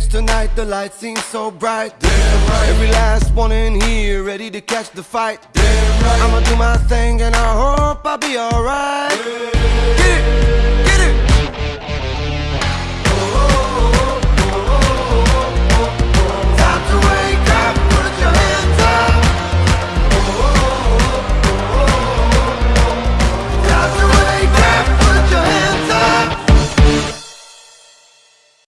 stage tonight, the lights seem so bright. Damn right. Every last one in here ready to catch the fight. Damn right. I'ma do my thing and I hope I'll be alright.